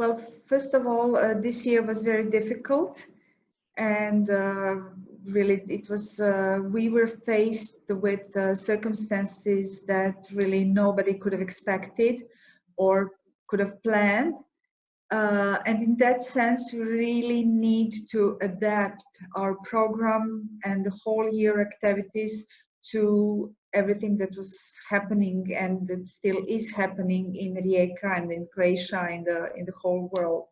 Well, first of all, uh, this year was very difficult and uh, really it was, uh, we were faced with uh, circumstances that really nobody could have expected or could have planned. Uh, and in that sense, we really need to adapt our program and the whole year activities to everything that was happening and that still is happening in Rijeka and in Croatia and the, in the whole world.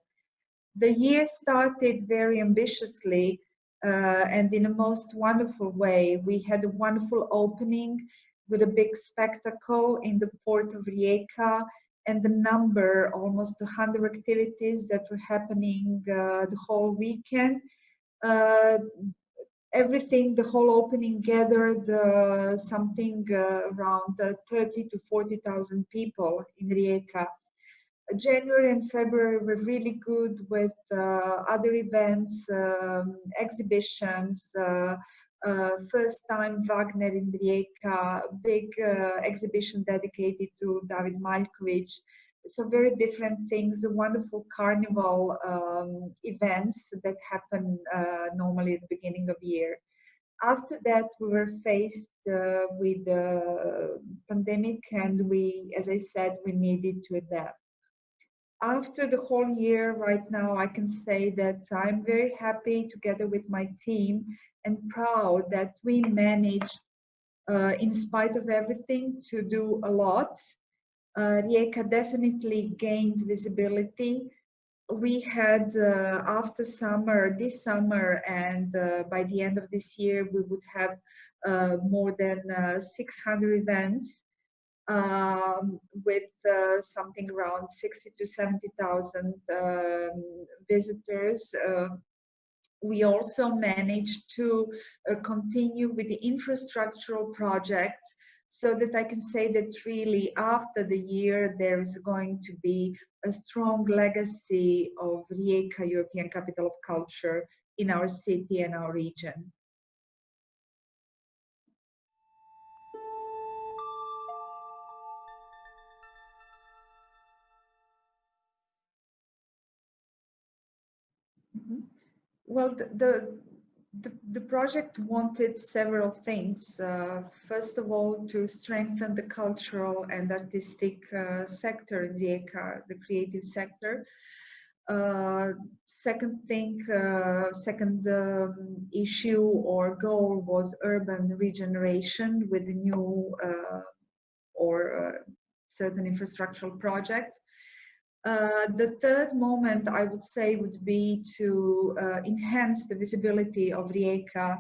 The year started very ambitiously uh, and in a most wonderful way. We had a wonderful opening with a big spectacle in the port of Rijeka and the number, almost 100 activities that were happening uh, the whole weekend. Uh, everything, the whole opening gathered uh, something uh, around uh, 30 to 40,000 people in Rijeka. January and February were really good with uh, other events, um, exhibitions, uh, uh, first time Wagner in Rijeka, big exhibition dedicated to David Maljkovic so very different things, the wonderful carnival um, events that happen uh, normally at the beginning of the year. After that, we were faced uh, with the pandemic and we, as I said, we needed to adapt. After the whole year right now, I can say that I'm very happy together with my team and proud that we managed, uh, in spite of everything, to do a lot uh, Rijeka definitely gained visibility. We had uh, after summer, this summer, and uh, by the end of this year, we would have uh, more than uh, 600 events um, with uh, something around 60 to 70,000 um, visitors. Uh, we also managed to continue with the infrastructural projects so that I can say that really after the year there is going to be a strong legacy of Rijeka European Capital of Culture in our city and our region. Mm-hmm. Well, the, the, the, the project wanted several things. Uh, first of all, to strengthen the cultural and artistic uh, sector in Rijeka, the creative sector. Uh, second thing, uh, second um, issue or goal was urban regeneration with the new uh, or uh, certain infrastructural projects. Uh, the third moment I would say would be to uh, enhance the visibility of Rijeka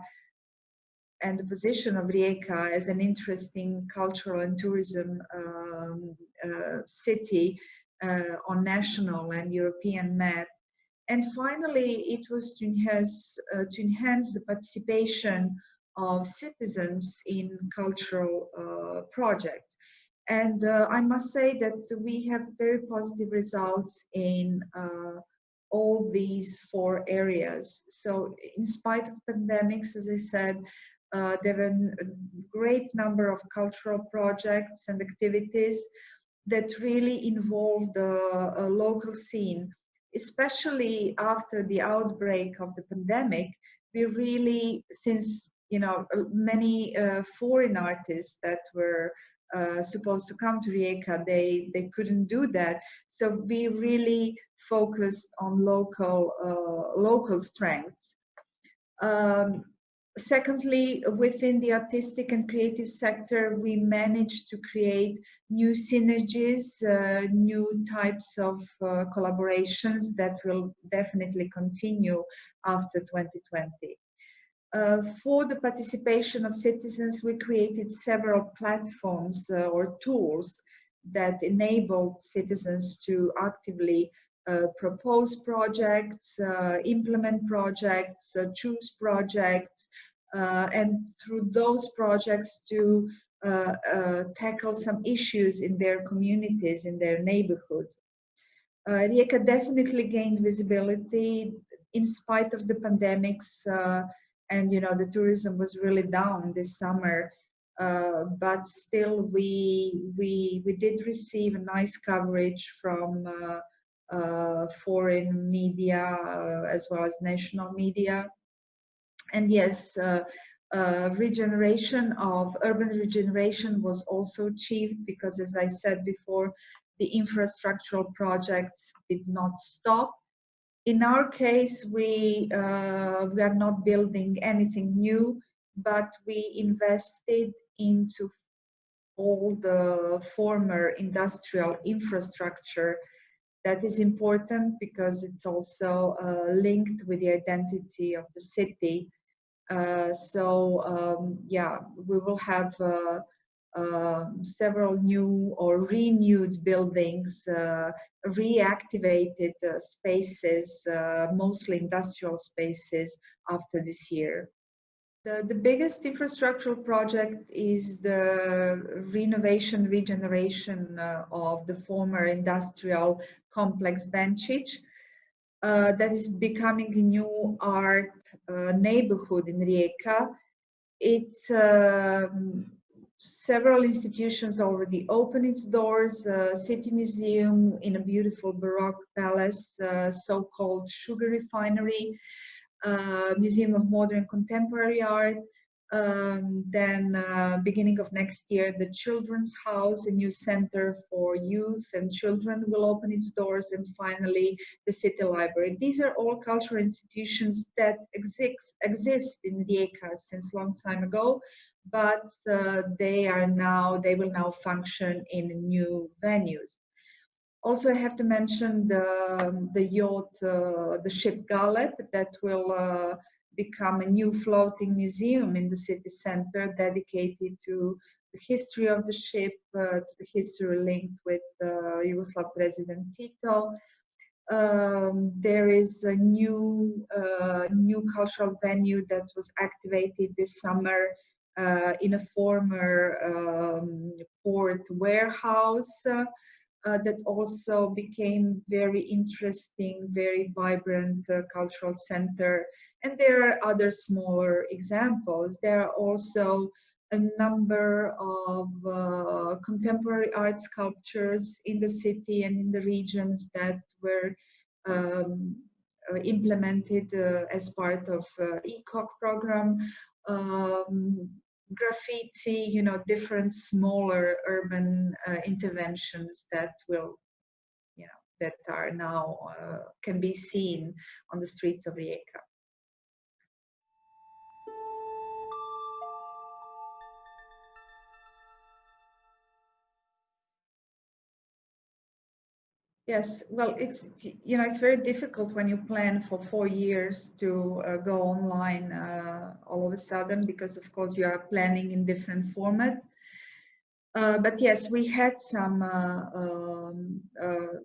and the position of Rijeka as an interesting cultural and tourism um, uh, city uh, on national and European map. And finally, it was to enhance, uh, to enhance the participation of citizens in cultural projects. And uh, I must say that we have very positive results in uh, all these four areas. So in spite of pandemics, as I said, uh, there are a great number of cultural projects and activities that really involved the uh, local scene, especially after the outbreak of the pandemic. We really, since you know, many uh, foreign artists that were uh, supposed to come to Rijeka, they, they couldn't do that. So we really focused on local, uh, local strengths. Um, secondly, within the artistic and creative sector, we managed to create new synergies, uh, new types of uh, collaborations that will definitely continue after 2020. Uh, for the participation of citizens, we created several platforms uh, or tools that enabled citizens to actively uh, propose projects, uh, implement projects, uh, choose projects, and through those projects to tackle some issues in their communities, in their neighborhoods. Uh, Rijeka definitely gained visibility in spite of the pandemics and you know the tourism was really down this summer uh, but still we we we did receive a nice coverage from uh, uh, foreign media uh, as well as national media. And yes, uh, uh, regeneration of urban regeneration was also achieved because as I said before, the infrastructural projects did not stop. In our case, we, uh, we are not building anything new, but we invested into all the former industrial infrastructure that is important because it's also uh, linked with the identity of the city. Uh, so um, yeah, we will have uh, um, several new or renewed buildings, uh, reactivated uh, spaces, uh, mostly industrial spaces after this year. The, the biggest infrastructural project is the renovation, regeneration uh, of the former industrial complex Benčić. Uh, that is becoming a new art uh, neighborhood in Rijeka. It's um, several institutions already opened its doors. Uh, City Museum in a beautiful Baroque palace, uh, so-called sugar refinery, uh, Museum of Modern Contemporary Art. Um, then uh, beginning of next year, the Children's House, a new center for youth and children will open its doors. And finally, the City Library. These are all cultural institutions that exist, exist in Rijeka since long time ago, but uh, they are now, they will now function in new venues. Also, I have to mention the, the yacht, uh, the ship Galeb, that will uh, become a new floating museum in the city center dedicated to the history of the ship, uh, to the history linked with uh, Yugoslav President Tito. Um, there is a new, uh, new cultural venue that was activated this summer uh, in a former um, port warehouse uh, that also became very interesting, very vibrant uh, cultural center. And there are other smaller examples. There are also a number of uh, contemporary art sculptures in the city and in the regions that were um, uh, implemented uh, as part of uh, ECOC program. Um, graffiti, you know, different smaller urban uh, interventions that will, you know, that are now uh, can be seen on the streets of Rijeka. Yes, well, it's you know it's very difficult when you plan for four years to uh, go online uh, all of a sudden because of course you are planning in different format. Uh, but yes, we had some uh, um, uh,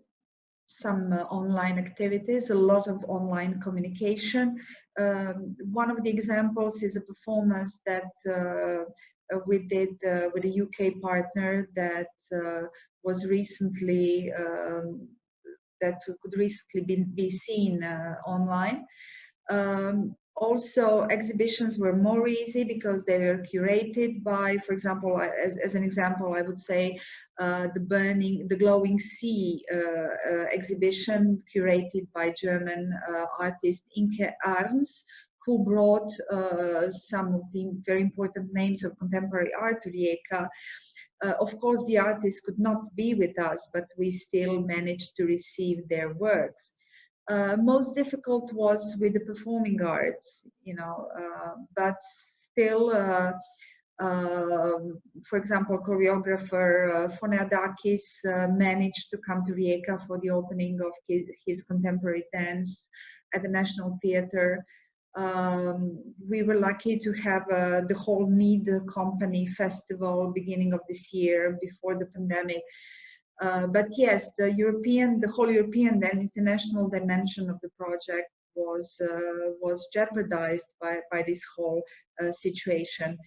some uh, online activities, a lot of online communication. Um, one of the examples is a performance that we did with a UK partner that was recently um, that could recently be, be seen uh, online. Um, also, exhibitions were more easy because they were curated by, for example, as, as an example, I would say uh, the burning, the glowing sea uh, uh, exhibition curated by German uh, artist Inke Arns, who brought uh, some of the very important names of contemporary art to Rijeka uh, of course, the artists could not be with us, but we still managed to receive their works. Uh, most difficult was with the performing arts, you know, uh, but still, uh, um, for example, choreographer uh, Foniadakis uh, managed to come to Rijeka for the opening of his, his contemporary dance at the National Theatre. Um, we were lucky to have uh, the whole Need Company festival beginning of this year before the pandemic. Uh, but yes, the European, the whole European and international dimension of the project was uh, was jeopardized by by this whole uh, situation.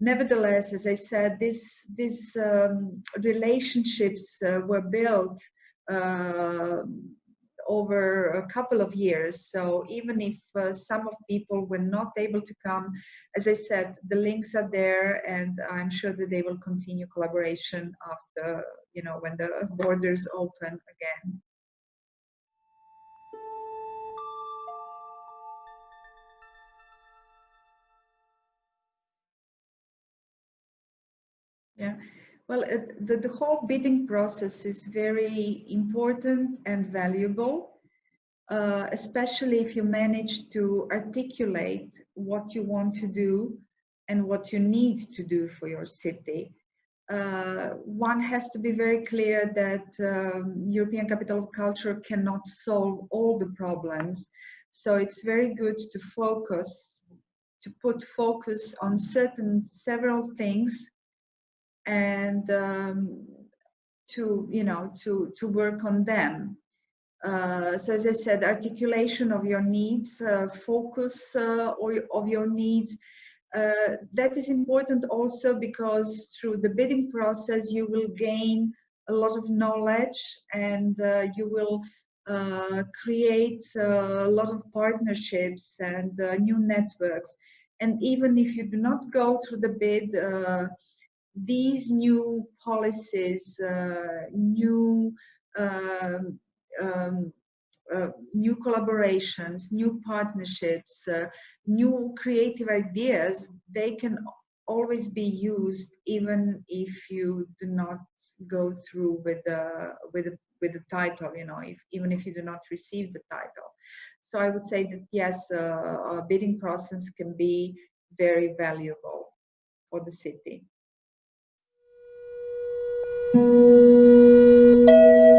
Nevertheless, as I said, this these um, relationships uh, were built uh, over a couple of years. So even if uh, some of people were not able to come, as I said, the links are there and I'm sure that they will continue collaboration after, you know, when the borders open again. Yeah well, it, the, the whole bidding process is very important and valuable, uh, especially if you manage to articulate what you want to do and what you need to do for your city. Uh, one has to be very clear that um, European Capital of Culture cannot solve all the problems. So it's very good to focus, to put focus on certain, several things and um, to, you know, to, to work on them. Uh, so as I said, articulation of your needs, uh, focus uh, or of your needs. Uh, that is important also because through the bidding process you will gain a lot of knowledge and uh, you will uh, create a lot of partnerships and new networks. And even if you do not go through the bid, these new policies, new um, um, uh, new collaborations, new partnerships, uh, new creative ideas, they can always be used even if you do not go through with the with the, with the title you know if, even if you do not receive the title. So i would say that yes uh, a bidding process can be very valuable for the city Thank you.